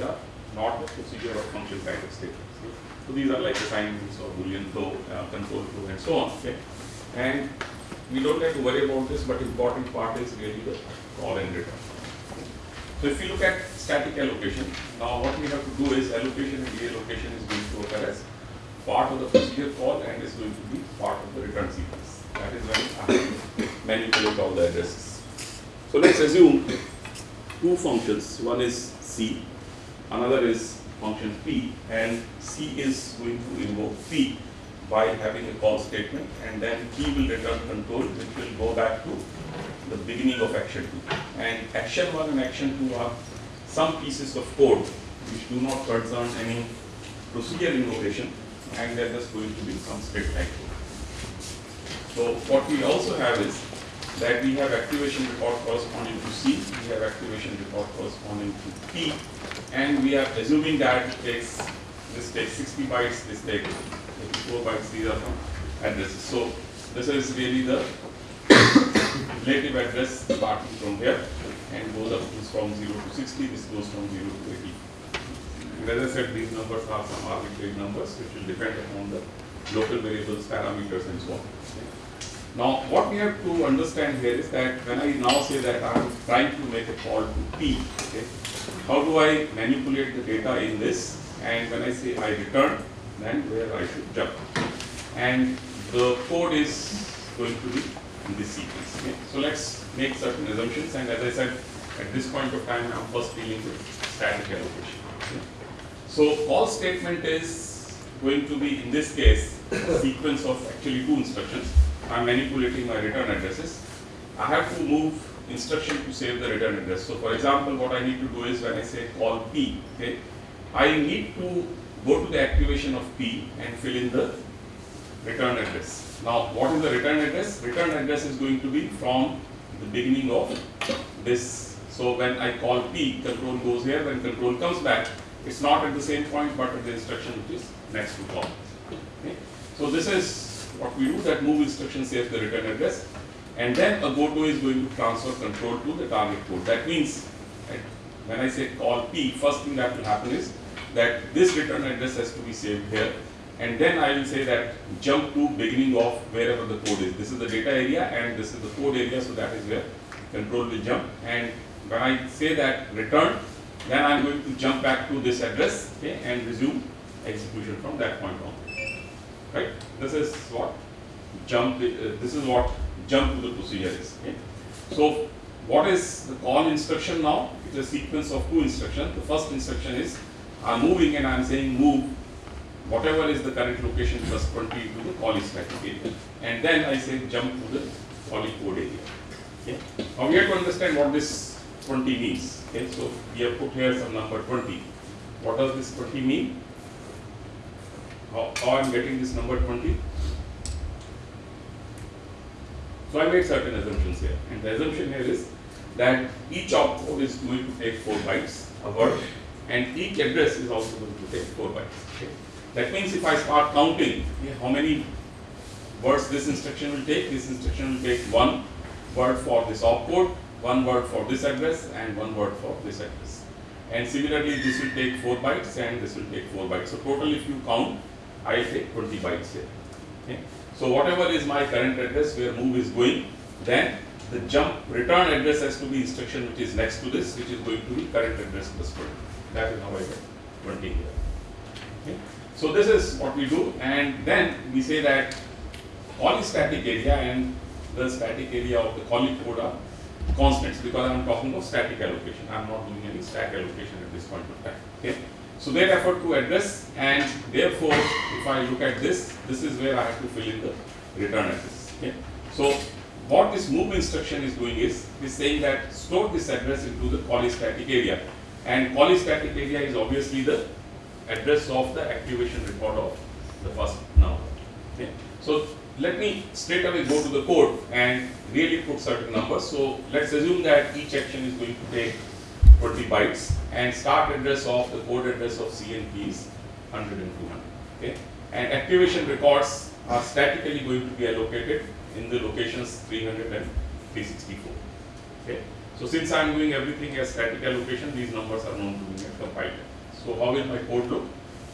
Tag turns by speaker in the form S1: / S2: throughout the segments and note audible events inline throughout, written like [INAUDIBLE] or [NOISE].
S1: which are not the procedure or function kind of statements. So these are like assignments or boolean flow, uh, control flow, and so on. Okay, and we don't have to worry about this, but important part is really the call and return. So if you look at static allocation, now what we have to do is allocation and reallocation is going to occur as part of the procedure call and is going to be part of the return sequence. That is when I manipulate all the addresses. So let's assume two functions. One is C, another is function P, and C is going to invoke P by having a call statement, and then P will return control, which will go back to the beginning of action 2. And action 1 and action 2 are some pieces of code which do not concern any procedure invocation, and they're just going to be some script type. So what we also have is that we have activation record corresponding to C, we have activation record corresponding to P, and we are assuming that it takes, this takes 60 bytes, this takes 84 bytes, these are from addresses. So this is really the relative address starting from here and goes up this from 0 to 60, this goes from 0 to 80. And as I said, these numbers are some arbitrary numbers which will depend upon the local variables, parameters and so on. Now, what we have to understand here is that when I now say that I am trying to make a call to P, okay, how do I manipulate the data in this? And when I say I return, then where I should jump. And the code is going to be in this sequence. Okay. So let's make certain assumptions. And as I said, at this point of time, I'm first dealing with static allocation. Okay. So call statement is going to be, in this case, a sequence of actually two instructions. I'm manipulating my return addresses. I have to move instruction to save the return address. So for example, what I need to do is when I say call P, okay, I need to go to the activation of P and fill in the return address. Now, what is the return address? Return address is going to be from the beginning of this. So when I call P, control goes here, when control comes back, it's not at the same point, but at the instruction which is next to call. Okay. So this is what we do, that move instruction saves the return address, and then a goto is going to transfer control to the target code. That means, right, when I say call P, first thing that will happen is that this return address has to be saved here, and then I will say that jump to beginning of wherever the code is. This is the data area and this is the code area, so that is where control will jump. And when I say that return, then I am going to jump back to this address okay, and resume execution from that point on. Right? This is what jump. Uh, this is what jump to the procedure is. Okay? So what is the call instruction now? It's a sequence of two instructions. The first instruction is I'm moving and I'm saying move whatever is the current location plus 20 to the callee static area. And then I say jump to the callee code area. Okay. Now we have to understand what this 20 means. Okay. So we have put here some number 20. What does this 20 mean? How, how I am getting this number 20? So I made certain assumptions here. And the assumption here is that each opcode is going to take 4 bytes, a word, and each address is also going to take 4 bytes. Okay. That means if I start counting how many words this instruction will take, this instruction will take one word for this opcode, one word for this address, and one word for this address. And similarly, this will take 4 bytes and this will take 4 bytes. So total if you count, I take 20 bytes here. Okay. So whatever is my current address where move is going, then the jump return address has to be instruction which is next to this, which is going to be current address plus 20. That is how I get 20 here. Okay. So this is what we do and then we say that all static area and the static area of the callee code are constants because I am talking of static allocation. I am not doing any stack allocation at this point of time. Okay. So they refer to address and therefore if I look at this, this is where I have to fill in the return address. Okay. So what this move instruction is doing is, is saying that store this address into the callee static area and callee static area is obviously the address of the activation record of the first now. Okay. So let me straight away go to the code and really put certain numbers. So let's assume that each action is going to take 20 bytes and start address of the code address of C and P is 100 and 200. Okay? And activation records are statically going to be allocated in the locations 300 and 364. Okay? So since I am doing everything as static allocation, these numbers are known to me at compile time. So how will my code look?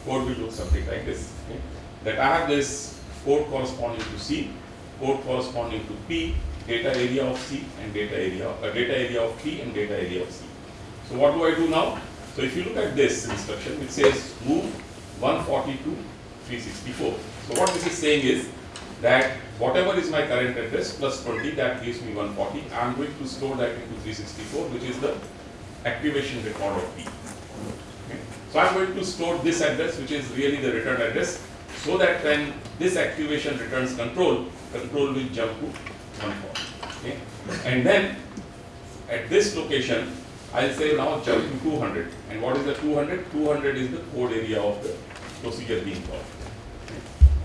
S1: Code will look something like this. Okay? That I have this code corresponding to C, code corresponding to P, data area of C and data area, uh, data area of P and data area of C. So what do I do now? So if you look at this instruction, it says move 140 to 364. So what this is saying is that whatever is my current address plus 20 that gives me 140 I am going to store that into 364 which is the activation record of P. Okay. So I am going to store this address which is really the return address so that when this activation returns control, control will jump to 140. Okay. And then at this location I'll say now jump to 200 and what is the 200? 200 is the code area of the procedure being called.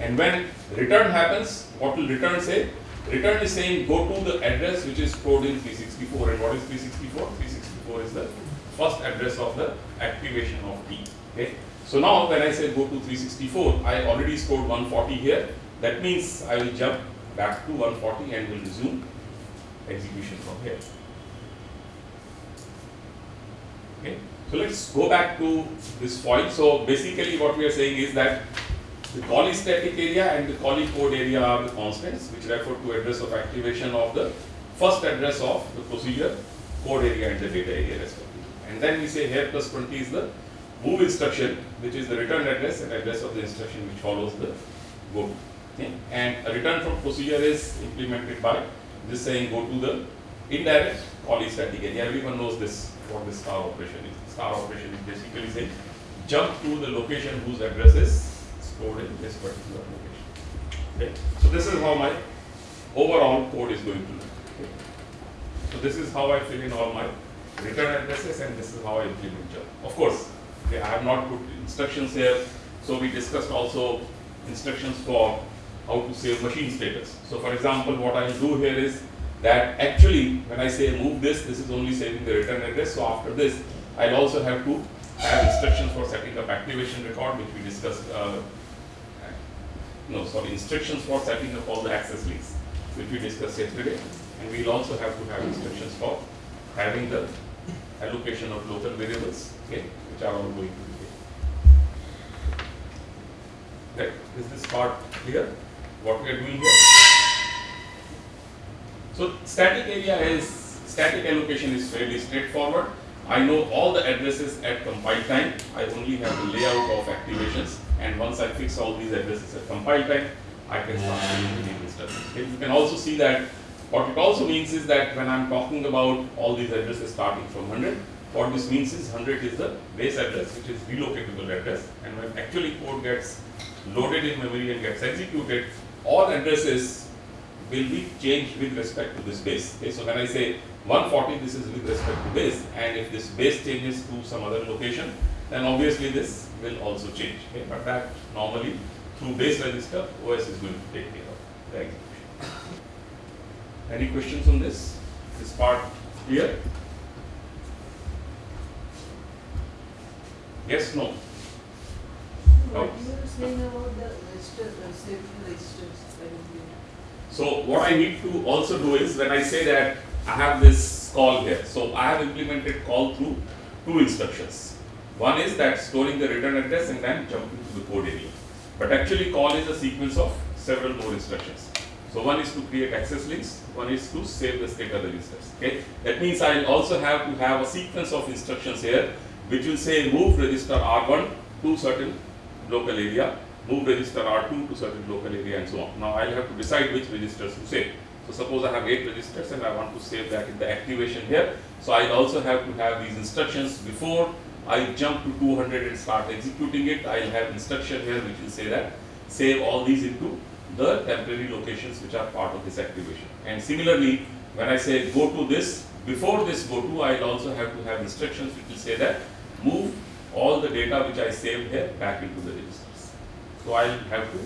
S1: And when return happens, what will return say? Return is saying go to the address which is stored in 364. And what is 364? 364 is the first address of the activation of P. Okay. So now when I say go to 364, I already stored 140 here. That means I will jump back to 140 and will resume execution from here. Okay. So let's go back to this foil. So basically what we are saying is that the callee static area and the callee code area are the constants which refer to address of activation of the first address of the procedure, code area and the data area respectively. And then we say here plus 20 is the move instruction which is the return address and address of the instruction which follows the go to. Okay. And a return from procedure is implemented by this saying go to the indirect callee static area. Everyone knows this, what this star operation is. Star operation is basically saying jump to the location whose address is stored in this particular location. Okay. So this is how my overall code is going to look. Okay. So this is how I fill in all my return addresses and this is how I implement jump. Of course, okay, I have not put instructions here. So we discussed also instructions for how to save machine status. So for example, what I will do here is that actually when I say move this, this is only saving the return address. So after this, I'll also have to have instructions for setting up activation record, which we discussed uh, no, sorry, instructions for setting up all the access links, which we discussed yesterday. And we'll also have to have instructions for having the allocation of local variables, okay, which are all going to. Okay, is this part clear? What we are doing here? So static area is, static allocation is fairly straightforward. I know all the addresses at compile time. I only have the layout of activations and once I fix all these addresses at compile time, I can start doing instructions. Okay. You can also see that what it also means is that when I'm talking about all these addresses starting from 100, what this means is 100 is the base address which is relocatable address and when actually code gets loaded in memory and gets executed, all addresses will be changed with respect to this base. Okay. So when I say 140, this is with respect to base and if this base changes to some other location, then obviously this will also change. Okay? But that normally through base register, OS is going to take care of the execution. Any questions on this? This part clear? Yes, no?
S2: What you were saying about the safety registers.
S1: So what I need to also do is when I say that I have this call here, so I have implemented call through two instructions. One is that storing the return address and then jumping to the code area. But actually call is a sequence of several more instructions. So one is to create access links, one is to save the state of the registers. Okay? That means I'll also have to have a sequence of instructions here which will say move register R1 to certain local area, move register R2 to certain local area and so on. Now I'll have to decide which registers to save. So suppose I have 8 registers and I want to save that in the activation here. So I'll also have to have these instructions before I jump to 200 and start executing it. I'll have instruction here which will say that save all these into the temporary locations which are part of this activation. And similarly, when I say go to this, before this go to, I'll also have to have instructions which will say that move all the data which I saved here back into the registers. So I'll have to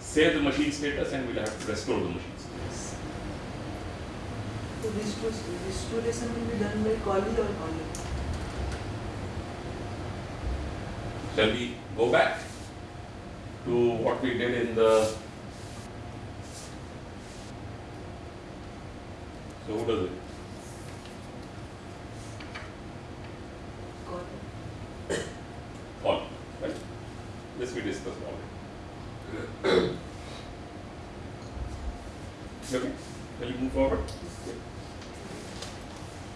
S1: save the machine status and we'll have to restore the machine status.
S2: So restore- restoration will be done by calling or calling?
S1: Shall we go back to what we did in the so who does it?
S2: Calling.
S1: All, right? This we discussed already. Okay, shall we move forward?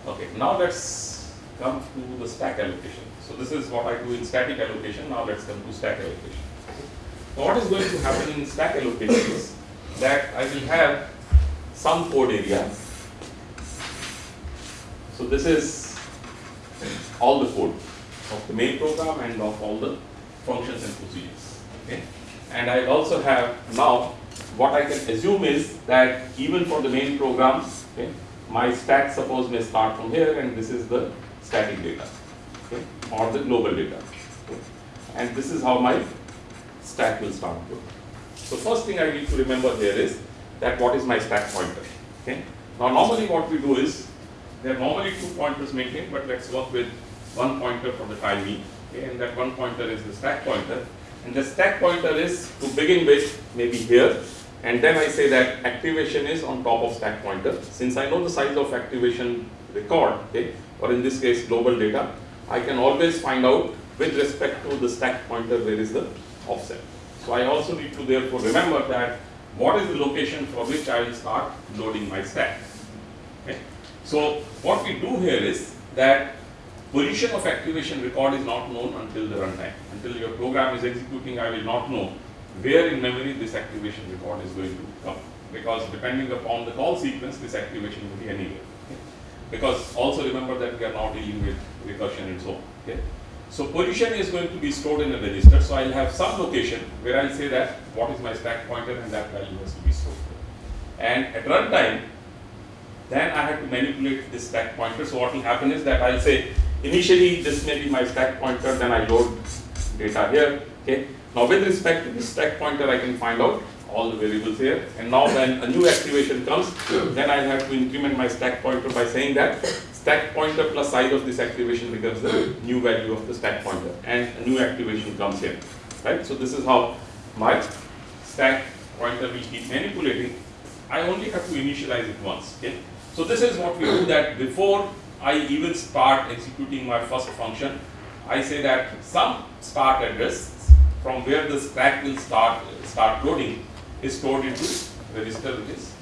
S1: Okay, now let's come to the stack allocation. So this is what I do in static allocation, now let's come to stack allocation. So what is going to happen in stack allocation is that I will have some code area. So this is all the code of the main program and of all the functions and procedures. Okay? And I also have now what I can assume is that even for the main programs, okay, my stack suppose may start from here and this is the static data okay, or the global data. And this is how my stack will start with. So first thing I need to remember here is that what is my stack pointer. Okay? Now normally what we do is there are normally two pointers maintained, but let's work with one pointer for the time being. Okay? And that one pointer is the stack pointer. And the stack pointer is to begin with maybe here. And then I say that activation is on top of stack pointer. Since I know the size of activation record, okay, or in this case global data, I can always find out with respect to the stack pointer where is the offset. So I also need to therefore remember that what is the location for which I will start loading my stack. Okay. So what we do here is that position of activation record is not known until the runtime. Until your program is executing, I will not know where in memory this activation record is going to come. Because depending upon the call sequence, this activation will be anywhere. Because also remember that we are now dealing with recursion and so on. Okay. So position is going to be stored in a register. So I'll have some location where I'll say that what is my stack pointer and that value has to be stored. And at runtime, then I have to manipulate this stack pointer. So what will happen is that I'll say initially this may be my stack pointer, then I load data here. Okay. Now with respect to this stack pointer, I can find out all the variables here. And now when a new activation comes, then I'll have to increment my stack pointer by saying that stack pointer plus size of this activation becomes the new value of the stack pointer and a new activation comes here. Right? So this is how my stack pointer will keep manipulating. I only have to initialize it once. Okay? So this is what we do that before I even start executing my first function, I say that some start address from where the stack will start start loading is stored into register which is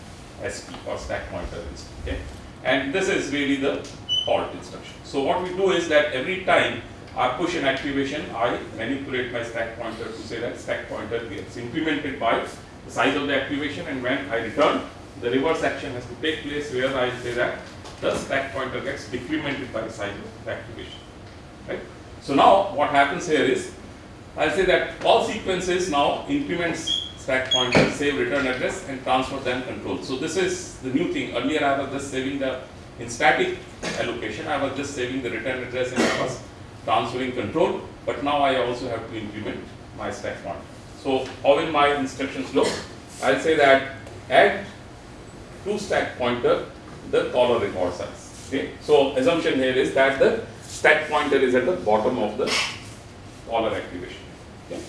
S1: SP or stack pointer register. Okay? And this is really the halt instruction. So what we do is that every time I push an activation, I manipulate my stack pointer to say that stack pointer gets incremented by the size of the activation and when I return, the reverse action has to take place where I say that the stack pointer gets decremented by the size of the activation. Right? So now what happens here is I'll say that all sequences now increments stack pointer, save return address and transfer then control. So this is the new thing. Earlier I was just saving the in static allocation, I was just saving the return address and I was transferring control, but now I also have to increment my stack pointer. So how will my instructions look? I'll say that add to stack pointer the caller record size. Okay. So assumption here is that the stack pointer is at the bottom of the caller activation. Okay.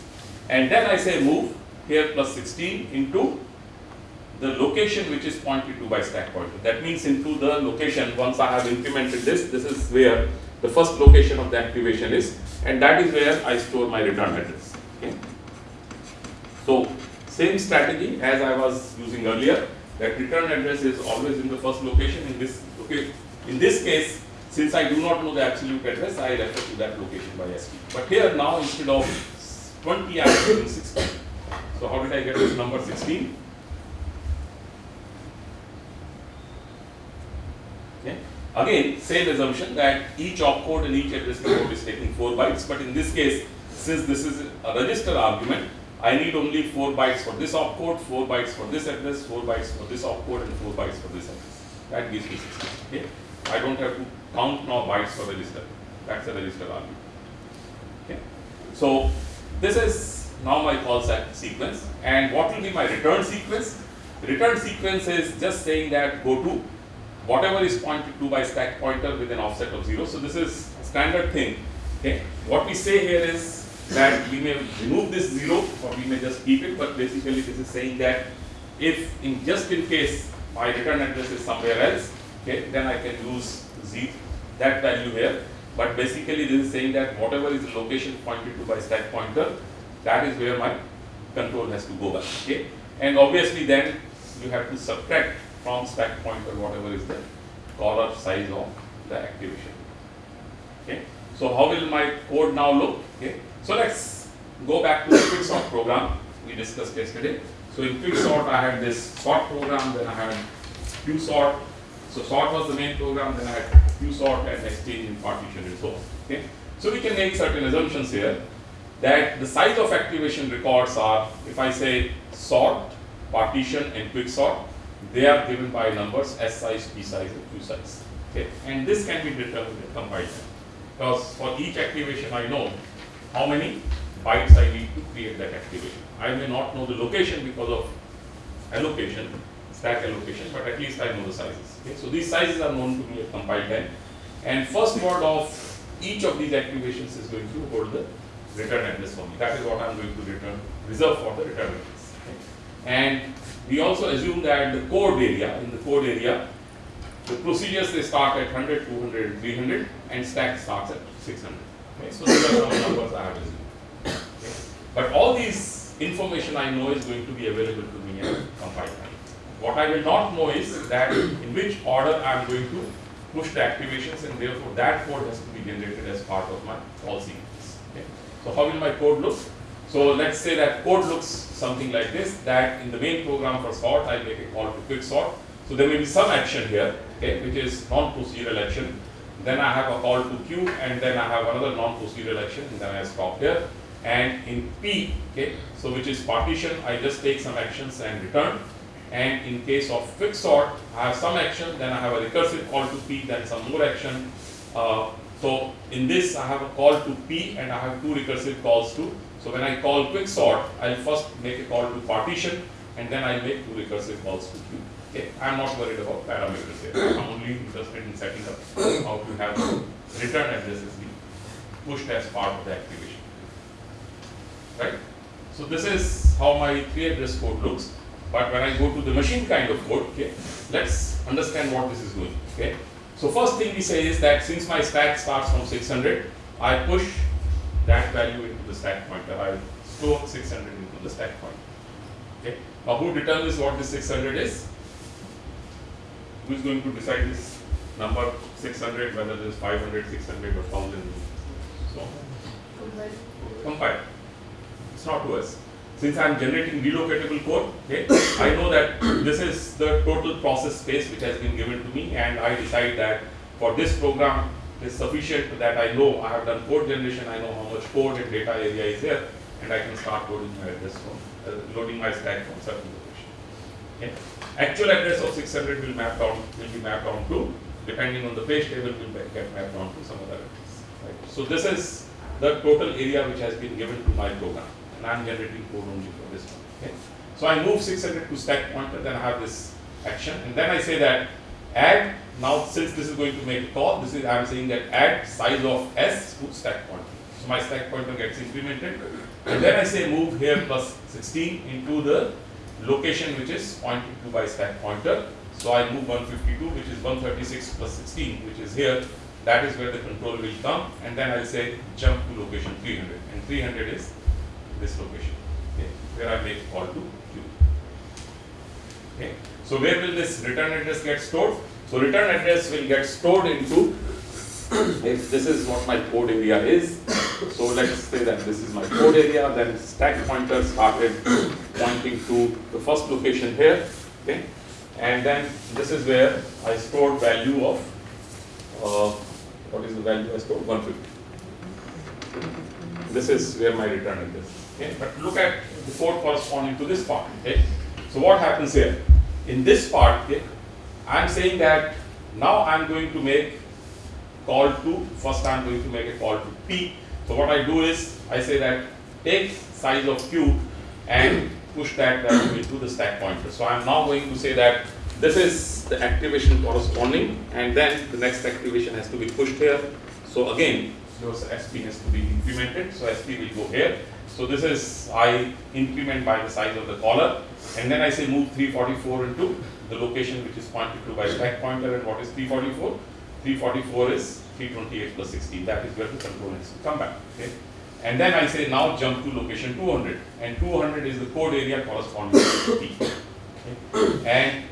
S1: And then I say move here plus 16 into the location which is pointed to by stack pointer. That means into the location once I have implemented this, this is where the first location of the activation is and that is where I store my return address. Okay. So same strategy as I was using earlier that return address is always in the first location in this okay in this case since I do not know the absolute address I refer to that location by SP. But here now instead of 20 I am using 16. So how did I get this number 16? Okay. Again, same assumption that each opcode and each address code is taking 4 bytes, but in this case, since this is a register argument, I need only 4 bytes for this opcode, 4 bytes for this address, 4 bytes for this opcode, and 4 bytes for this address. That gives me 16. Okay. I don't have to count now bytes for register. That's a register argument. Okay. So this is now my call se- sequence. And what will be my return sequence? Return sequence is just saying that go to whatever is pointed to by stack pointer with an offset of 0. So this is standard thing. Okay. What we say here is that we may remove this 0 or we may just keep it, but basically this is saying that if in just in case my return address is somewhere else, okay, then I can use z that value here. But basically this is saying that whatever is the location pointed to by stack pointer, that is where my control has to go back. Okay, and obviously then you have to subtract from stack pointer whatever is the caller size of the activation. Okay, so how will my code now look? Okay, so let's go back to the quicksort program we discussed yesterday. So in quicksort I had this sort program, then I had qsort. So sort was the main program, then I had qsort and exchange and partition and so on. Okay, so we can make certain assumptions here that the size of activation records are, if I say sort, partition and quicksort, they are given by numbers S size, P size and Q size. Okay, and this can be determined time. Because for each activation I know how many bytes I need to create that activation. I may not know the location because of allocation, stack allocation, but at least I know the sizes. Okay, so these sizes are known to me at compile time. And first word of each of these activations is going to hold the return address for me. That is what I am going to return, reserve for the return address. Okay. And we also assume that the code area, in the code area, the procedures they start at 100, 200, 300, and stack starts at 600. Okay. So these are some numbers I have assumed. Okay. But all these information I know is going to be available to me at compile time. What I will not know is that in which order I am going to push the activations, and therefore that code has to be generated as part of my call sequence. Okay. So how will my code look? So let's say that code looks something like this, that in the main program for sort, I make a call to quick sort. So there may be some action here, okay, which is non-procedural action. Then I have a call to Q and then I have another non-procedural action, and then I stop here. And in P, okay, so which is partition, I just take some actions and return. And in case of quick sort, I have some action, then I have a recursive call to P, then some more action. Uh, so in this, I have a call to P, and I have two recursive calls to so when I call quick sort, I'll first make a call to partition and then I'll make two recursive calls to queue. Okay, I'm not worried about parameters here. I'm only interested in setting up how to have return addresses be pushed as part of the activation. Right? So this is how my three address code looks. But when I go to the machine kind of code, okay, let's understand what this is doing. Okay. So first thing we say is that since my stack starts from 600, I push that value into the stack pointer. I store 600 into the stack pointer. Okay. Now, who determines what this 600 is? Who is going to decide this number 600, whether it is 500, 600, or 1000, so on? Compile. It's not to us. Since I am generating relocatable code, okay, I know that [COUGHS] this is the total process space which has been given to me, and I decide that for this program is sufficient that I know I have done code generation, I know how much code and data area is there, and I can start loading my address from, uh, loading my stack from certain location. Okay. Actual address of 600 will map down, will be mapped down to, depending on the page table, will get mapped down to some other address. Right. So this is the total area which has been given to my program, and I am generating code only for this one. Okay. So I move 600 to stack pointer, then I have this action, and then I say that add now since this is going to make a call, this is I am saying that add size of s to stack pointer. So my stack pointer gets incremented, and then I say move here plus 16 into the location which is pointed to by stack pointer. So I move 152, which is 136 plus 16, which is here. That is where the control will come, and then I'll say jump to location 300, and 300 is this location, okay, where I make call to Q. Okay. So where will this return address get stored? So return address will get stored into, [COUGHS] if this is what my code area is, so let's say that this is my code area, then stack pointer started pointing to the first location here, okay? And then this is where I stored value of, uh, what is the value I stored? 150. This is where my return is. Okay? But look at the code corresponding to this part. Okay? So what happens here? In this part, okay, I am saying that now I am going to make call to, first I am going to make a call to P. So what I do is, I say that take size of q and push that into the stack pointer. So I'm now going to say that this is the activation corresponding and then the next activation has to be pushed here. So again, your SP has to be incremented. So SP will go here. So this is I increment by the size of the caller and then I say move 344 into the location which is pointed to by stack pointer and what is 344? 344 is 328 plus 16 that is where the control has to come back. Okay. And then I say now jump to location 200 and 200 is the code area corresponding to P. Okay. And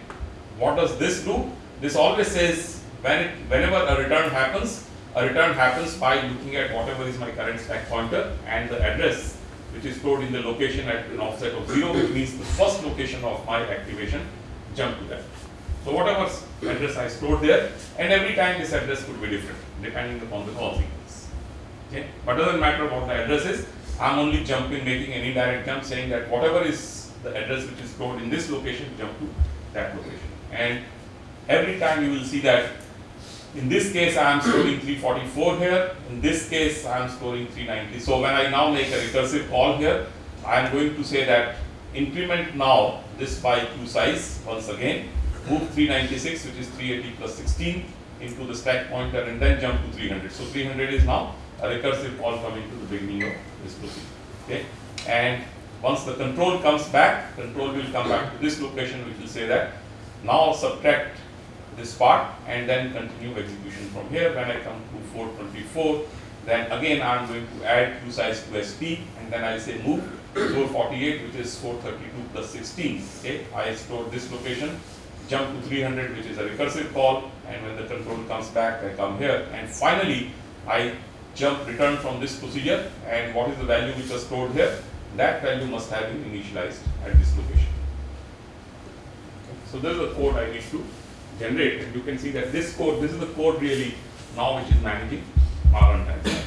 S1: what does this do? This always says when it, whenever a return happens, a return happens by looking at whatever is my current stack pointer and the address which is stored in the location at an offset of 0 which means the first location of my activation jump to that. So whatever address I stored there and every time this address could be different depending upon the call sequence. Okay, but doesn't matter what the address is, I'm only jumping making an indirect jump saying that whatever is the address which is stored in this location jump to that location. And every time you will see that in this case I am storing 344 here, in this case I am storing 390. So when I now make a recursive call here, I am going to say that increment now this by 2 size once again, move 396 which is 380 plus 16 into the stack pointer and then jump to 300. So 300 is now a recursive call coming to the beginning of this procedure. Okay, and once the control comes back, control will come back to this location which will say that now subtract this part and then continue execution from here. When I come to 424, then again I am going to add two size to SP and then I say move 448 which is 432 plus 16. Okay, I store this location, jump to 300 which is a recursive call and when the control comes back I come here and finally I jump return from this procedure and what is the value which was stored here? That value must have been initialized at this location. So this is the code I need to generate and you can see that this code, this is the code really now which is managing our runtime.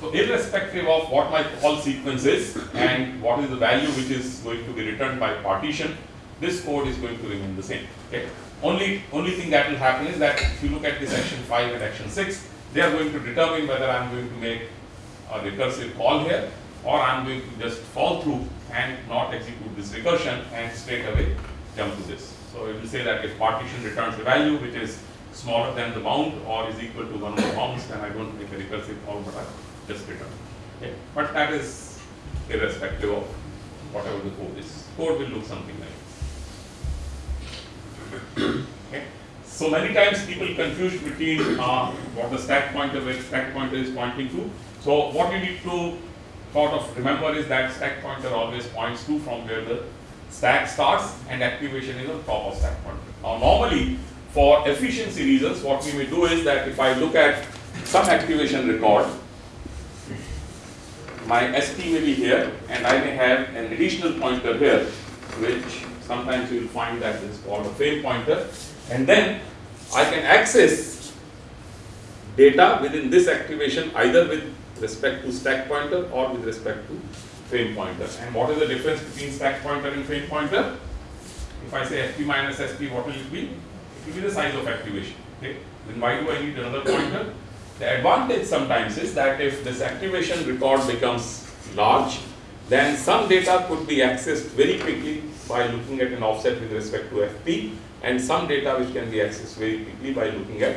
S1: So irrespective of what my call sequence is and what is the value which is going to be returned by partition, this code is going to remain the same. Okay. Only only thing that will happen is that if you look at this action 5 and action 6, they are going to determine whether I am going to make a recursive call here or I am going to just fall through and not execute this recursion and straight away jump to this. So it will say that if partition returns a value which is smaller than the bound or is equal to one of the bounds, then I don't make a recursive call, but I just return. Okay. But that is irrespective of whatever the code is. Code will look something. So many times people confuse between uh, what the stack pointer where stack pointer is pointing to. So what you need to sort of remember is that stack pointer always points to from where the stack starts and activation is on top of stack pointer. Now normally for efficiency reasons what we may do is that if I look at some activation record my SP may be here and I may have an additional pointer here which sometimes you will find that that is called a frame pointer and then I can access data within this activation either with respect to stack pointer or with respect to frame pointer. And what is the difference between stack pointer and frame pointer? If I say fp minus SP, what will it be? It will be the size of activation. Okay? Then why do I need another pointer? The advantage sometimes is that if this activation record becomes large, then some data could be accessed very quickly by looking at an offset with respect to FP and some data which can be accessed very quickly by looking at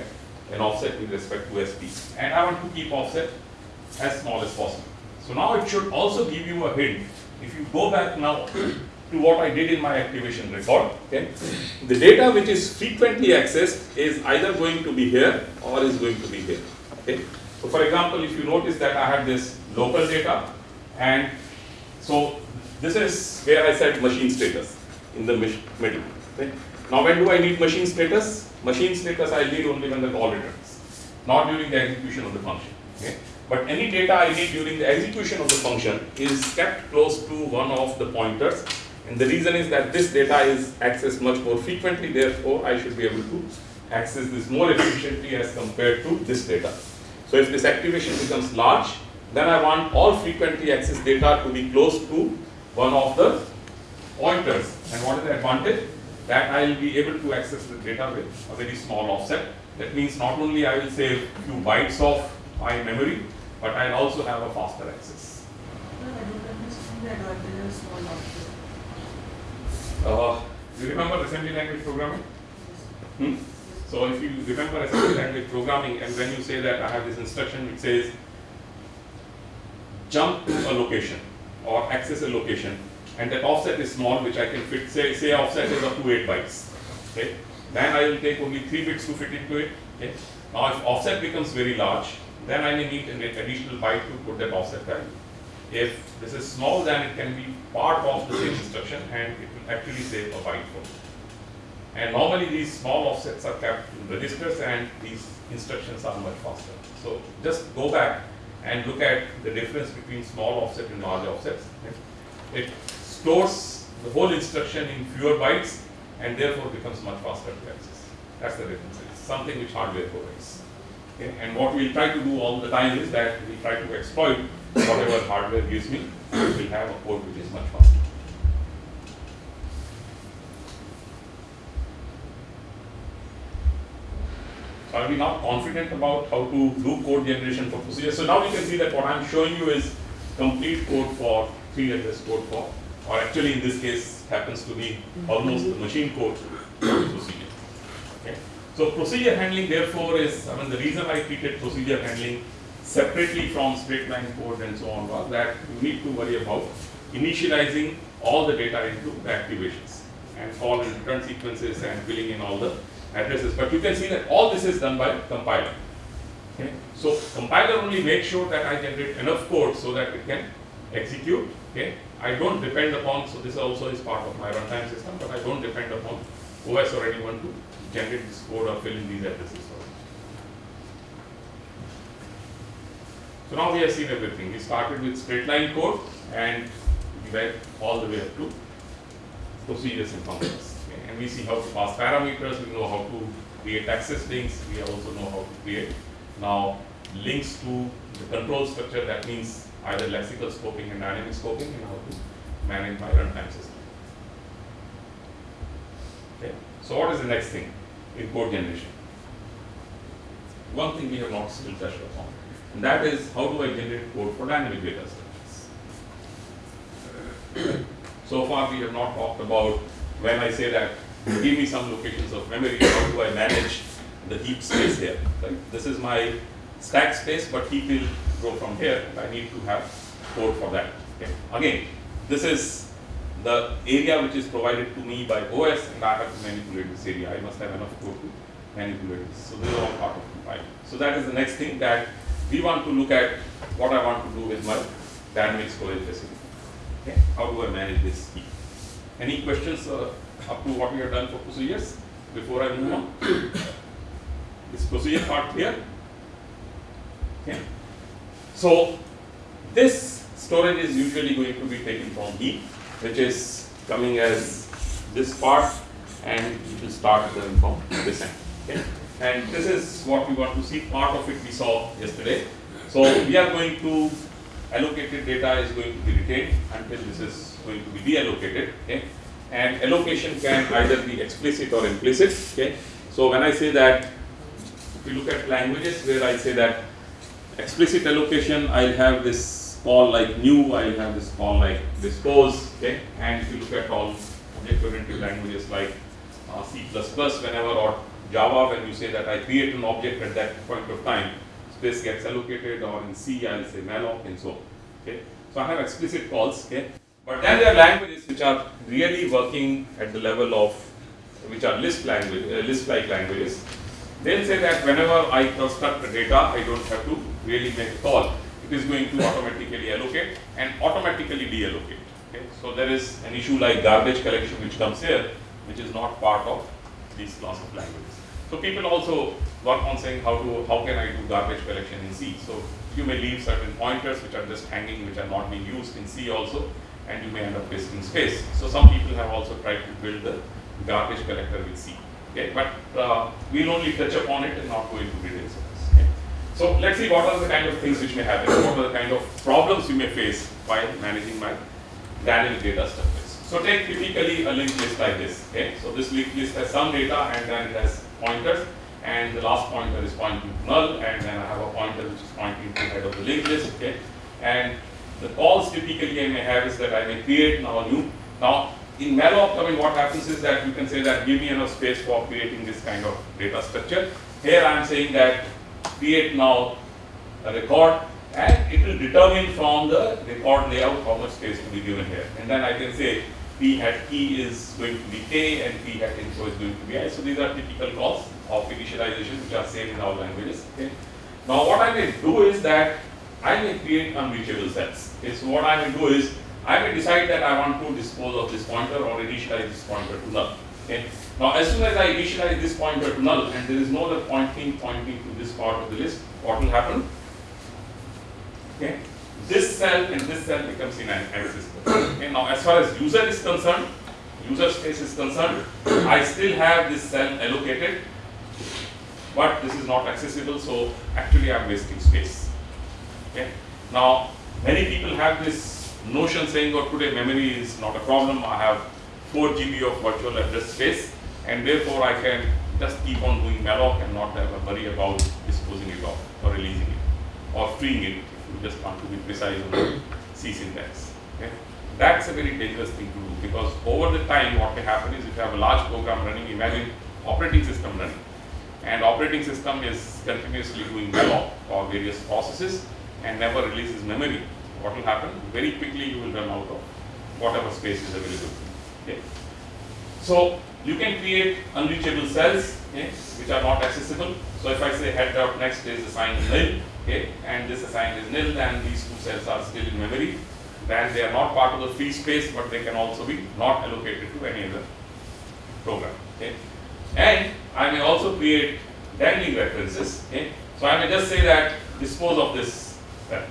S1: an offset with respect to SP. And I want to keep offset as small as possible. So now it should also give you a hint. If you go back now to what I did in my activation record, okay, the data which is frequently accessed is either going to be here or is going to be here. Okay. So for example, if you notice that I have this local data and so this is where I set machine status in the middle. Okay. Now when do I need machine status? Machine status I need only when the call returns, not during the execution of the function. Okay. But any data I need during the execution of the function is kept close to one of the pointers. And the reason is that this data is accessed much more frequently, therefore I should be able to access this more efficiently as compared to this data. So if this activation becomes large, then I want all frequently accessed data to be close to one of the pointers. And what is the advantage? That I will be able to access the data with a very small offset. That means not only I will save few bytes of my memory, but I'll also have a faster access. Uh, you remember assembly language programming? Hmm? So if you remember assembly language programming and when you say that I have this instruction which says jump to a location or access a location and that offset is small which I can fit say say offset is up to 8 bytes okay? Then I will take only 3 bits to fit into it okay? Now if offset becomes very large then I may need an additional byte to put that offset value. If this is small then it can be part of the same instruction and it will actually save a byte for me. And normally these small offsets are kept in registers and these instructions are much faster. So just go back and look at the difference between small offset and large offsets. It stores the whole instruction in fewer bytes and therefore becomes much faster to access. That's the difference. It's something which hardware provides. Okay. And what we'll try to do all the time is that we try to exploit whatever hardware gives me. We'll have a code which is much faster. Are we now confident about how to do code generation for procedure? So now we can see that what I'm showing you is complete code for three address code for, or actually in this case happens to be almost the machine code procedure. Okay. So procedure handling therefore is, I mean the reason I treated procedure handling separately from straight line code and so on was that you need to worry about initializing all the data into the activations and all in return sequences and filling in all the addresses. But you can see that all this is done by compiler. Okay. So compiler only makes sure that I generate enough code so that it can execute. Okay. I don't depend upon, so this also is part of my runtime system, but I don't depend upon OS or anyone to generate this code or fill in these addresses. So now we have seen everything. We started with straight line code and we went all the way up to procedures and functions. Okay. And we see how to pass parameters, we know how to create access links, we also know how to create now links to the control structure that means either lexical scoping and dynamic scoping and how to manage my runtime system. Okay. So what is the next thing in code generation? One thing we have not still touched upon, and that is how do I generate code for dynamic data structures? [COUGHS] so far we have not talked about when I say that give me some locations of memory, how do I manage the heap space here? Right? This is my stack space, but heap will grow from here. I need to have code for that. Okay. Again, this is the area which is provided to me by OS, and I have to manipulate this area. I must have enough code to manipulate this. So this is all part of compiling. So that is the next thing that we want to look at what I want to do with my dynamic storage facility. Okay. How do I manage this heap? Any questions uh, up to what we have done for procedures before I move on? Is procedure part clear? Okay. So this storage is usually going to be taken from heap, which is coming as this part, and it will start going from this end. Okay. And this is what we want to see. Part of it we saw yesterday. So we are going to allocated data is going to be retained until this is going to be deallocated. Okay. And allocation can either be explicit or implicit. Okay. So when I say that, if you look at languages where I say that explicit allocation, I'll have this call like new, I'll have this call like dispose. Okay. And if you look at all object-oriented languages like uh, C++, whenever or Java, when you say that I create an object at that point of time, space gets allocated, or in C, I'll say malloc and so. Okay. So I have explicit calls. Okay. But then there are languages which are really working at the level of, which are Lisp language, uh, Lisp-like languages. They'll say that whenever I construct the data, I don't have to really make a call. It is going to automatically allocate and automatically deallocate. Okay? So there is an issue like garbage collection which comes here, which is not part of these class of languages. So people also work on saying how to how can I do garbage collection in C. So you may leave certain pointers which are just hanging, which are not being used in C also, and you may end up wasting space. So some people have also tried to build the garbage collector with C. Okay, but uh, we'll only touch upon it and not go into details. So let's see what are the kind of things which may happen, what are the kind of problems you may face while managing my dynamic data structures. So take typically a linked list like this. Okay, so this linked list has some data and then it has pointers, and the last pointer is pointing to null, and then I have a pointer which is pointing to the head of the linked list. Okay, and the calls typically I may have is that I may create now a new. Now, in malloc, I mean, what happens is that you can say that give me enough space for creating this kind of data structure. Here I am saying that create now a record and it will determine from the record layout how much space to be given here. And then I can say p hat key is going to be k and p hat info is going to be i. So these are typical calls of initialization which are same in all languages. Okay. Now what I may do is that I may create unreachable cells. So what I may do is I may decide that I want to dispose of this pointer or initialize this pointer to null. Okay. Now as soon as I initialize this pointer to null and there is no other pointing pointing to this part of the list, what will happen? Okay. This cell and this cell becomes inaccessible. Okay. Now as far as user is concerned, user space is concerned, I still have this cell allocated, but this is not accessible, so actually I am wasting space. Okay. Now many people have this notion saying, oh today memory is not a problem, I have 4 GB of virtual address space and therefore I can just keep on doing malloc and not have a worry about disposing it off or releasing it or freeing it if you just want to be precise on the C syntax. Okay? That's a very dangerous thing to do because over the time what may happen is if you have a large program running, imagine operating system running and operating system is continuously doing malloc for various processes and never releases memory, what will happen? Very quickly you will run out of whatever space is available. Okay. So you can create unreachable cells okay, which are not accessible. So if I say head dot next is assigned nil, okay, and this assigned is nil, then these two cells are still in memory. Then they are not part of the free space, but they can also be not allocated to any other program. Okay. And I may also create dangling references. Okay. So I may just say that dispose of this cell.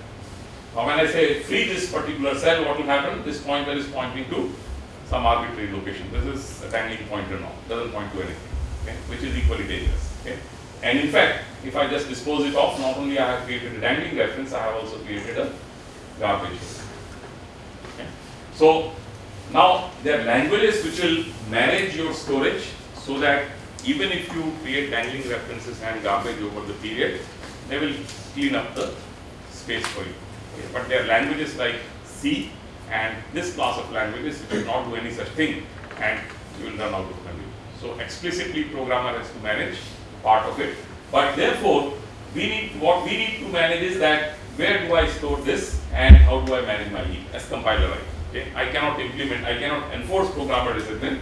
S1: Now when I say free this particular cell, what will happen? This pointer is pointing to some arbitrary location. This is a dangling pointer now, doesn't point to anything, okay, which is equally dangerous. Okay. And in fact, if I just dispose it off, not only I have created a dangling reference, I have also created a garbage. Okay. So now there are languages which will manage your storage so that even if you create dangling references and garbage over the period, they will clean up the space for you. Okay. But there are languages like C and this class of languages will not do any such thing and you will run out of memory. So explicitly programmer has to manage part of it. But therefore, we need what we need to manage is that where do I store this and how do I manage my heap as compiler writer. Okay? I cannot implement, I cannot enforce programmer discipline,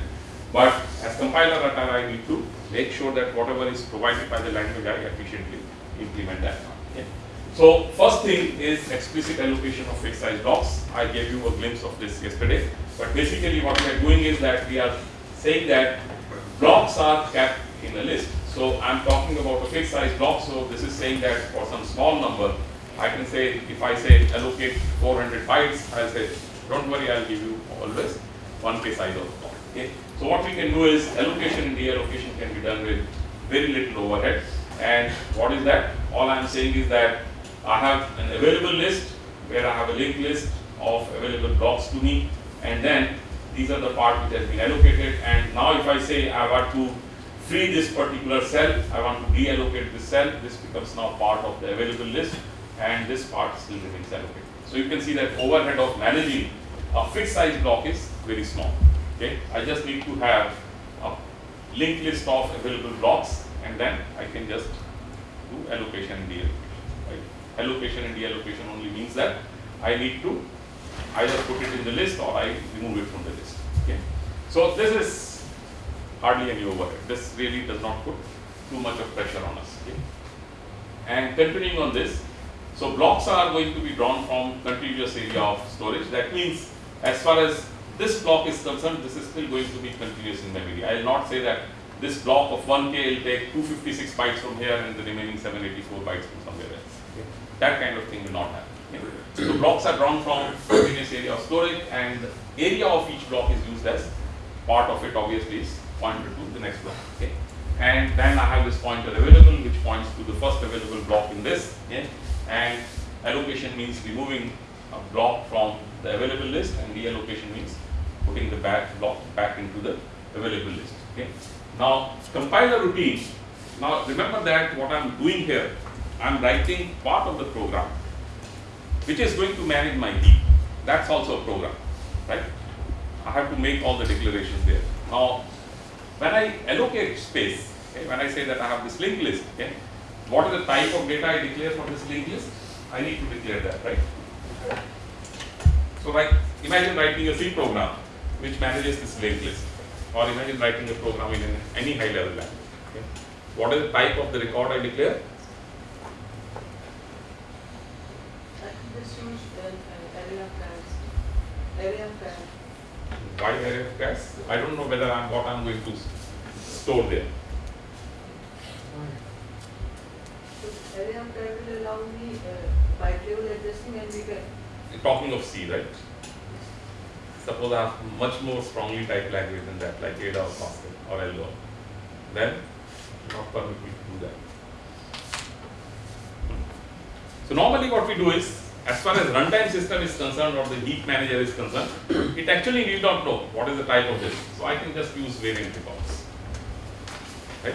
S1: but as compiler writer I need to make sure that whatever is provided by the language I efficiently implement that. So first thing is explicit allocation of fixed size blocks. I gave you a glimpse of this yesterday, but basically what we are doing is that we are saying that blocks are kept in a list. So I'm talking about a fixed size block. So this is saying that for some small number, I can say if I say allocate 400 bytes, I'll say don't worry, I'll give you always one k size of block. Okay. So what we can do is allocation and deallocation can be done with very little overhead. And what is that? All I'm saying is that I have an available list where I have a linked list of available blocks to me, and then these are the part which has been allocated. And now if I say I want to free this particular cell, I want to deallocate this cell, this becomes now part of the available list, and this part still remains allocated. So you can see that overhead of managing a fixed size block is very small. Okay, I just need to have a linked list of available blocks, and then I can just do allocation and deallocation. Allocation and deallocation only means that I need to either put it in the list or I remove it from the list. Okay, so this is hardly any overhead. This really does not put too much of pressure on us. Okay? And continuing on this, so blocks are going to be drawn from contiguous area of storage. That means as far as this block is concerned, this is still going to be continuous in memory. I will not say that this block of 1K will take 256 bytes from here and the remaining 784 bytes from somewhere else. That kind of thing will not happen. Okay? So blocks are drawn from continuous area of storage and the area of each block is used as part of it obviously is pointer to the next block. Okay? And then I have this pointer available which points to the first available block in this. And allocation means removing a block from the available list and reallocation means putting the back block back into the available list. Okay. Now compiler routine. Now remember that what I'm doing here, I'm writing part of the program which is going to manage my heap. That's also a program, right? I have to make all the declarations there. Now, when I allocate space, okay, when I say that I have this linked list, okay, what is the type of data I declare for this linked list? I need to declare that, right? So, like, imagine writing a C program which manages this linked list, or imagine writing a program in any high level language. Okay. What is the type of the record I declare?
S2: I can just use an an array of tags, array of.
S1: Why array of? I don't know whether I'm what I'm going to store there.
S2: So array of will allow me uh, by table addressing and we can,
S1: Talking of C, right? Suppose I have much more strongly typed language than that, like Ada or Pascal or Algol. Then not permit me to do that. So normally what we do is, as far as runtime system is concerned or the heap manager is concerned, it actually need not know what is the type of this. So I can just use variant records. Right?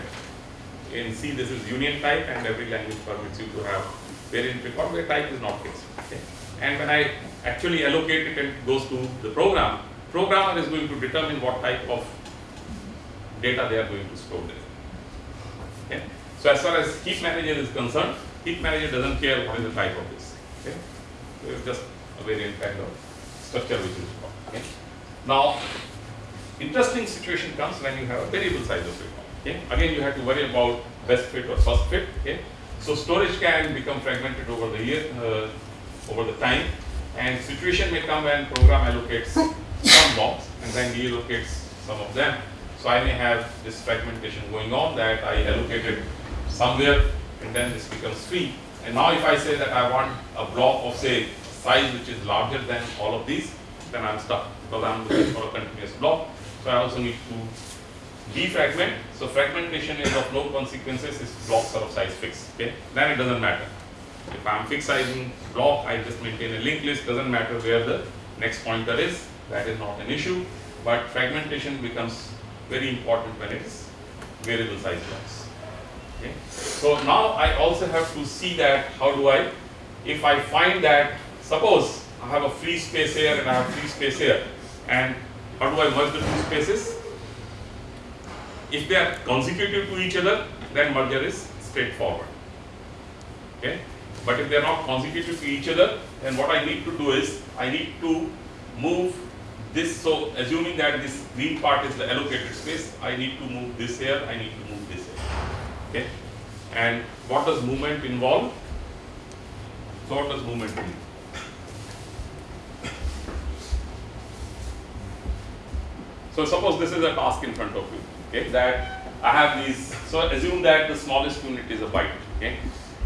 S1: In C this is union type and every language permits you to have variant record where type is not fixed. Okay? And when I actually allocate it and goes to the program, programmer is going to determine what type of data they are going to store there. Okay? So as far as heap manager is concerned, heap manager doesn't care what is the type of this. It's just a variant kind of structure which is formed. Okay? Now, interesting situation comes when you have a variable size of record. Okay? Again, you have to worry about best fit or first fit. Okay? So storage can become fragmented over the year, uh, over the time, and situation may come when program allocates some blocks and then deallocates some of them. So I may have this fragmentation going on that I allocated somewhere and then this becomes free. And now if I say that I want a block of say size which is larger than all of these, then I'm stuck because I'm looking for a continuous block. So I also need to defragment. So fragmentation is of no consequences if blocks are of size fixed. Okay, then it doesn't matter. If I'm fixed sizing block, I just maintain a linked list. Doesn't matter where the next pointer is. That is not an issue. But fragmentation becomes very important when it is variable size blocks. Okay. So now I also have to see that how do I, if I find that suppose I have a free space here and I have free space here, and how do I merge the two spaces? If they are consecutive to each other, then merger is straightforward. Okay? But if they are not consecutive to each other, then what I need to do is I need to move this. So assuming that this green part is the allocated space, I need to move this here, I need to. Okay? And what does movement involve? So what does movement mean? So suppose this is a task in front of you, okay, that I have these, so assume that the smallest unit is a byte, okay,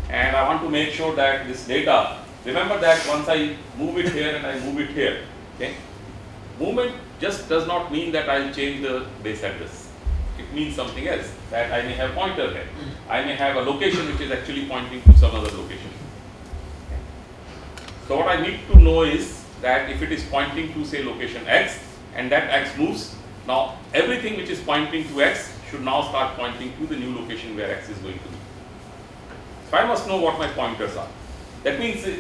S1: and I want to make sure that this data, remember that once I move it here and I move it here, okay, movement just does not mean that I'll change the base address. It means something else, that I may have pointer here. I may have a location which is actually pointing to some other location. So what I need to know is that if it is pointing to say location x and that x moves, now everything which is pointing to x should now start pointing to the new location where x is going to be. So I must know what my pointers are. That means eh,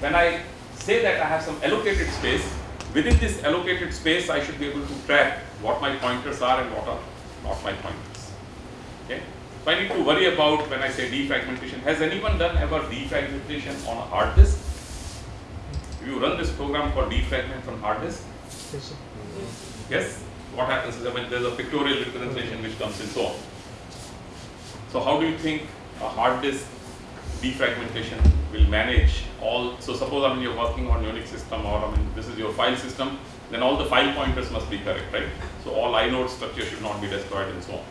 S1: when I say that I have some allocated space, within this allocated space I should be able to track what my pointers are and what are not my pointers. Okay? So I need to worry about when I say defragmentation. Has anyone done ever defragmentation on a hard disk? You run this program called defragment from hard disk, yes, what happens is that when there's a pictorial representation which comes in so on. So how do you think a hard disk defragmentation will manage all, so suppose I mean you're working on Unix system or I mean this is your file system, then all the file pointers must be correct, right? So all inode structure should not be destroyed and so on.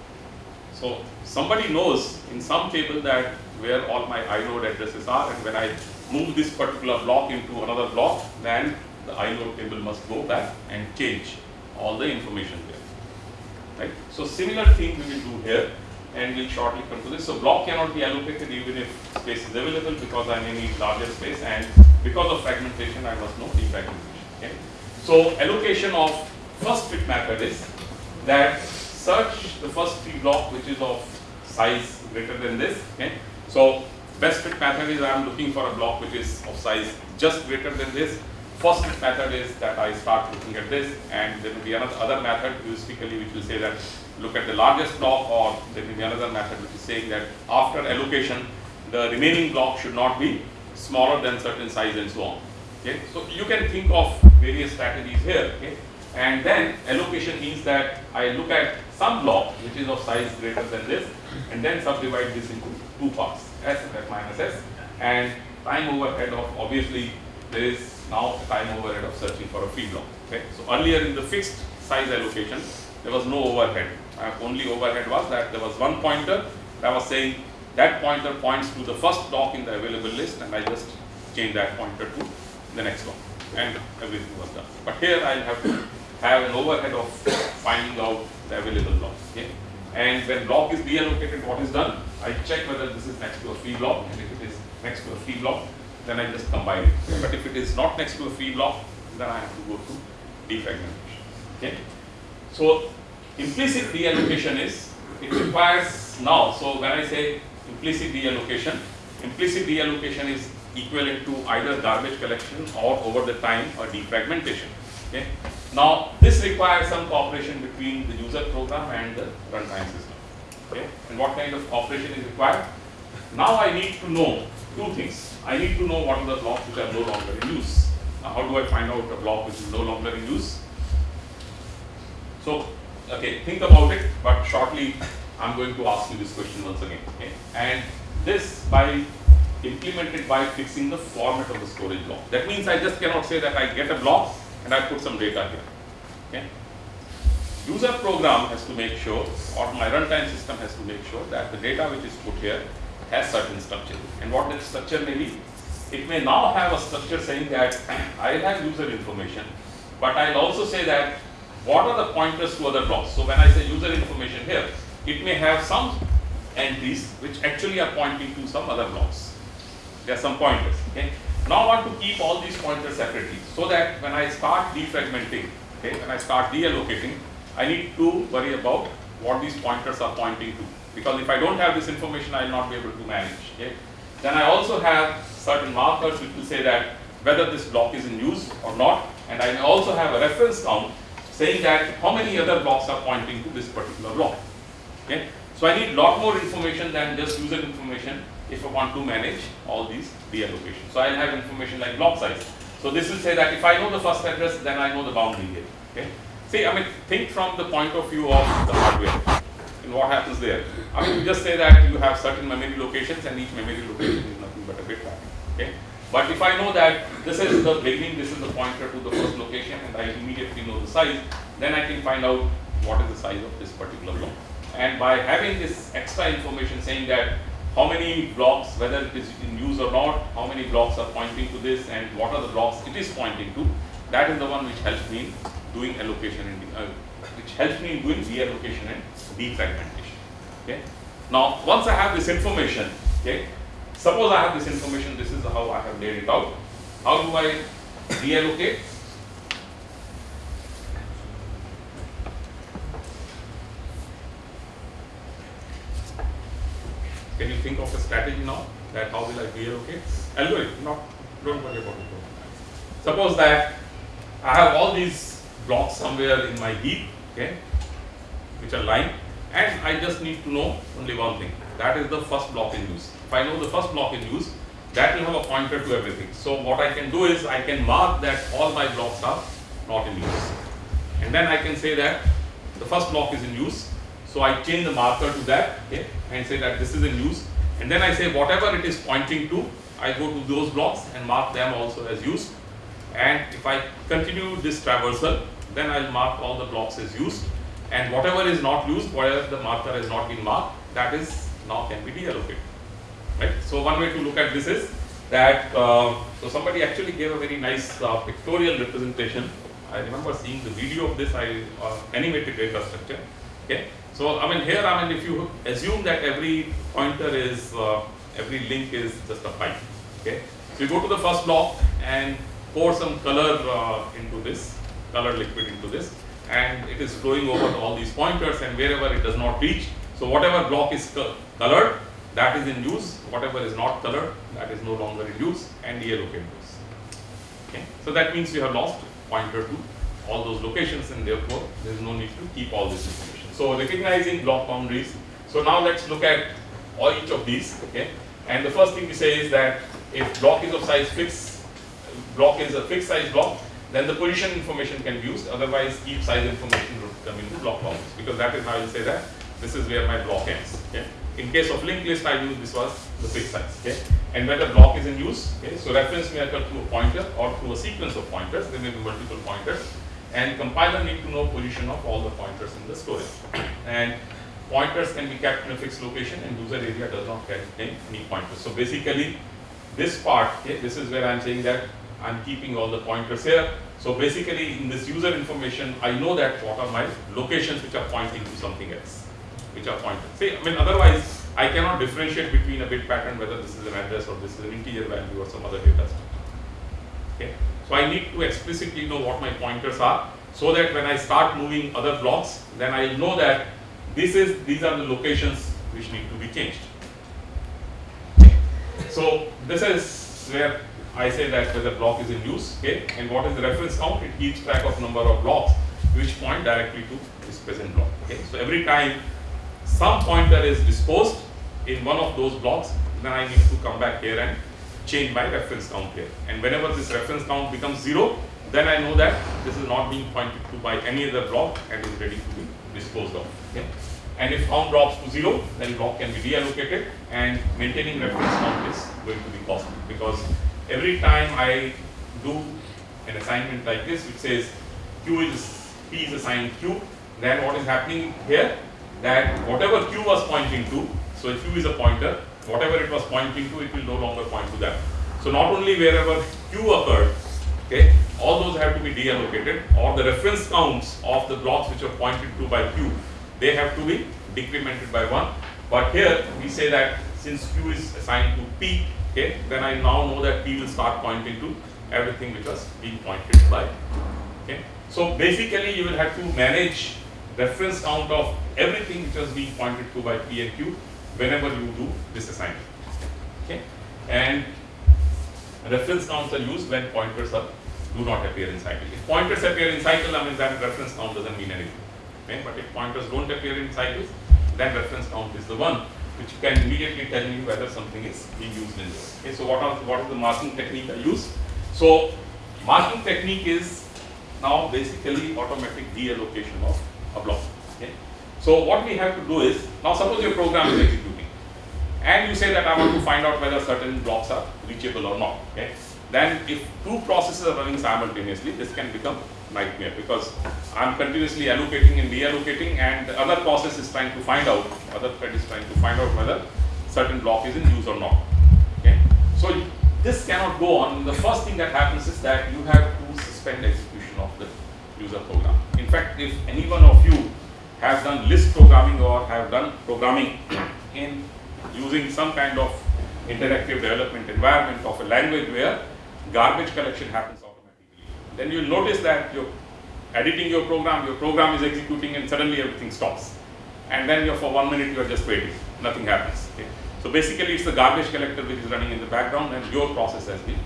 S1: So somebody knows in some table that where all my inode addresses are and when I move this particular block into another block, then the inode table must go back and change all the information there. Right? So similar thing we will do here and we'll shortly come to this. So block cannot be allocated even if space is available because I may need larger space and because of fragmentation I must know defragmentation. Okay? So allocation of first fit method is that search the first free block which is of size greater than this. Okay? So Best fit method is I am looking for a block which is of size just greater than this. First fit method is that I start looking at this and there will be another other method heuristically which will say that look at the largest block or there will be another method which is saying that after allocation the remaining block should not be smaller than certain size and so on. Okay. So you can think of various strategies here. Okay. And then allocation means that I look at some block which is of size greater than this and then subdivide this into two parts s and f minus s and time overhead of obviously there is now time overhead of searching for a free block. Okay. So earlier in the fixed size allocation there was no overhead. Uh, only overhead was that there was one pointer that was saying that pointer points to the first block in the available list and I just change that pointer to the next one and everything was done. But here I have to have an overhead of finding out the available block. Okay? And when block is deallocated, what is done? I check whether this is next to a free block and if it is next to a free block, then I just combine it. But if it is not next to a free block, then I have to go to defragmentation. Okay? So implicit deallocation is, it requires now, so when I say implicit deallocation, implicit deallocation is equivalent to either garbage collection or over the time or defragmentation. Okay? Now, this requires some cooperation between the user program and the runtime system. Okay? And what kind of cooperation is required? Now I need to know two things. I need to know what are the blocks which are no longer in use. Now, how do I find out a block which is no longer in use? So, okay, think about it, but shortly I'm going to ask you this question once again. Okay? And this by implemented by fixing the format of the storage block. That means I just cannot say that I get a block and I put some data here. Okay? User program has to make sure, or my runtime system has to make sure that the data which is put here has certain structure. And what that structure may be? It may now have a structure saying that [CLEARS THROAT] I have user information, but I'll also say that what are the pointers to other blocks. So when I say user information here, it may have some entries which actually are pointing to some other blocks. There are some pointers. Okay. Now I want to keep all these pointers separately so that when I start defragmenting, okay, when I start deallocating, I need to worry about what these pointers are pointing to. Because if I don't have this information, I will not be able to manage. Okay. Then I also have certain markers which will say that whether this block is in use or not, and I also have a reference count saying that how many other blocks are pointing to this particular block. Okay. So I need a lot more information than just user information if I want to manage all these deallocations. So I'll have information like block size. So this will say that if I know the first address, then I know the boundary here. Okay. See, I mean, think from the point of view of the hardware and what happens there. I mean, you just say that you have certain memory locations and each memory location is nothing but a bit pattern. Okay. But if I know that this is the beginning, this is the pointer to the first location, and I immediately know the size, then I can find out what is the size of this particular block. And by having this extra information saying that how many blocks, whether it is in use or not, how many blocks are pointing to this and what are the blocks it is pointing to, that is the one which helps me in doing allocation and uh, which helps me in doing reallocation and defragmentation. Okay. Now, once I have this information, okay, suppose I have this information, this is how I have laid it out. How do I reallocate? Can you think of a strategy now that how will I reallocate? It, not, don't worry about it. Suppose that I have all these blocks somewhere in my heap, okay, which are lined, and I just need to know only one thing. That is the first block in use. If I know the first block in use, that will have a pointer to everything. So what I can do is I can mark that all my blocks are not in use. And then I can say that the first block is in use. So I change the marker to that, okay, and say that this is in use. And then I say whatever it is pointing to, I go to those blocks and mark them also as used. And if I continue this traversal, then I'll mark all the blocks as used. And whatever is not used, whatever the marker has not been marked, that is now can be deallocated. Right? So one way to look at this is that, uh, so somebody actually gave a very nice uh, pictorial representation. I remember seeing the video of this, I uh, animated data structure. Okay. So I mean here, I mean if you assume that every pointer is, uh, every link is just a pipe. Okay. So you go to the first block and pour some color uh, into this, color liquid into this, and it is flowing over all these pointers and wherever it does not reach. So whatever block is co colored, that is in use, whatever is not colored, that is no longer in use, and deallocate those. Okay, so that means you have lost pointer to all those locations, and therefore there is no need to keep all this information. So recognizing block boundaries. So now let's look at all each of these. Okay, and the first thing we say is that if block is of size fixed, block is a fixed size block, then the position information can be used. Otherwise, keep size information would come into block boundaries because that is how you say that this is where my block ends. Okay. In case of linked list, I use this was the fixed size. Okay. And when the block is in use, okay, so reference may occur through a pointer or through a sequence of pointers. There may be multiple pointers, and compiler need to know position of all the pointers in the storage. And pointers can be kept in a fixed location, and user area does not contain any pointers. So basically, this part, okay, this is where I'm saying that I'm keeping all the pointers here. So basically, in this user information, I know that what are my locations which are pointing to something else which are pointed. See, I mean, otherwise, I cannot differentiate between a bit pattern, whether this is an address or this is an integer value or some other data structure. Okay. So I need to explicitly know what my pointers are, so that when I start moving other blocks, then I know that this is these are the locations which need to be changed. So this is where I say that whether block is in use, okay, and what is the reference count? It keeps track of number of blocks which point directly to this present block. Okay, so every time some pointer is disposed in one of those blocks, then I need to come back here and change my reference count here. And whenever this reference count becomes zero, then I know that this is not being pointed to by any other block and is ready to be disposed of. Okay? And if count drops to zero, then block can be reallocated and maintaining reference count is going to be costly because every time I do an assignment like this which says q is p is assigned q, then what is happening here that whatever q was pointing to, so if q is a pointer, whatever it was pointing to, it will no longer point to that. So not only wherever q occurred, okay, all those have to be deallocated or the reference counts of the blocks which are pointed to by q, they have to be decremented by 1. But here we say that since q is assigned to p, okay, then I now know that p will start pointing to everything which was being pointed by. Okay. So basically you will have to manage reference count of everything which was being pointed to by P and Q whenever you do this assignment. Okay, and reference counts are used when pointers are do not appear in cycle. If pointers appear in cycle, I mean that reference count doesn't mean anything. Okay, but if pointers don't appear in cycles, then reference count is the one which can immediately tell you whether something is being used in this. Okay, so what are what is the marking technique I use? So marking technique is now basically automatic deallocation of a block. Okay. So what we have to do is, now suppose your program is executing and you say that I want to find out whether certain blocks are reachable or not. Okay. Then if two processes are running simultaneously, this can become nightmare because I'm continuously allocating and deallocating and the other process is trying to find out, other thread is trying to find out whether certain block is in use or not. Okay. So this cannot go on. The first thing that happens is that you have to suspend execution of the user program. In fact, if any one of you have done Lisp programming or have done programming [CLEARS THROAT] in using some kind of interactive development environment of a language where garbage collection happens automatically, then you'll notice that you're editing your program, your program is executing and suddenly everything stops. And then you're for one minute you're just waiting, nothing happens. Okay? So basically it's the garbage collector which is running in the background and your process has been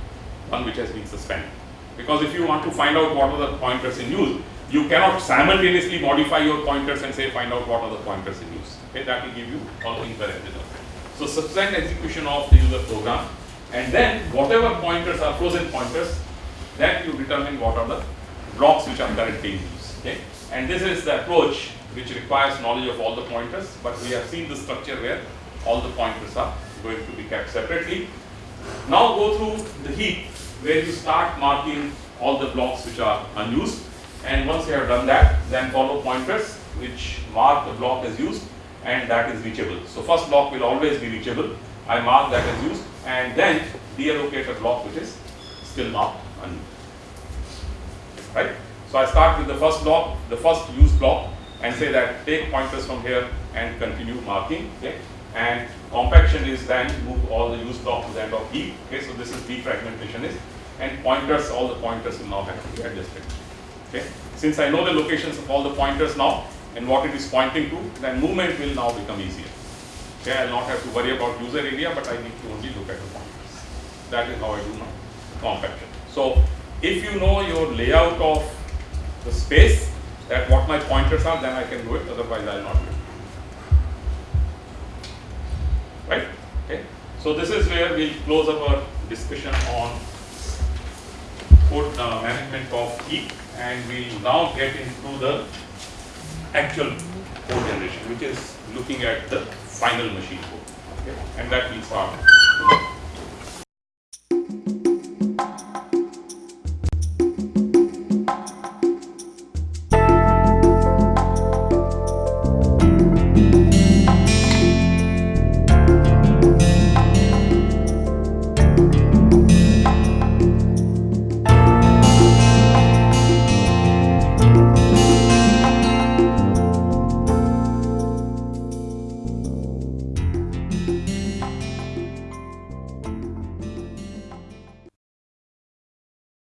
S1: one which has been suspended. Because if you want to find out what are the pointers in use, you cannot simultaneously modify your pointers and say find out what are the pointers in use. Okay, that will give you all incorrect So suspend execution of the user program and then whatever pointers are frozen pointers, then you determine what are the blocks which are currently in use. Okay, and this is the approach which requires knowledge of all the pointers, but we have seen the structure where all the pointers are going to be kept separately. Now go through the heap where you start marking all the blocks which are unused and once you have done that then follow pointers which mark the block as used and that is reachable. So first block will always be reachable. I mark that as used and then deallocate a block which is still marked unused. Right? So I start with the first block, the first used block and say that take pointers from here and continue marking. Okay? And compaction is then move all the used blocks to the end of heap. Okay, so this is defragmentation is and pointers, all the pointers will now have to be adjusted. Okay. Since I know the locations of all the pointers now and what it is pointing to, then movement will now become easier. Okay, I'll not have to worry about user area, but I need to only look at the pointers. That is how I do my compaction. So if you know your layout of the space, that what my pointers are, then I can do it, otherwise I'll not do it. Right? Okay. So this is where we'll close up our discussion on code uh, management of heap and we'll now get into the actual code generation, which is looking at the final machine code. Okay. And that will start.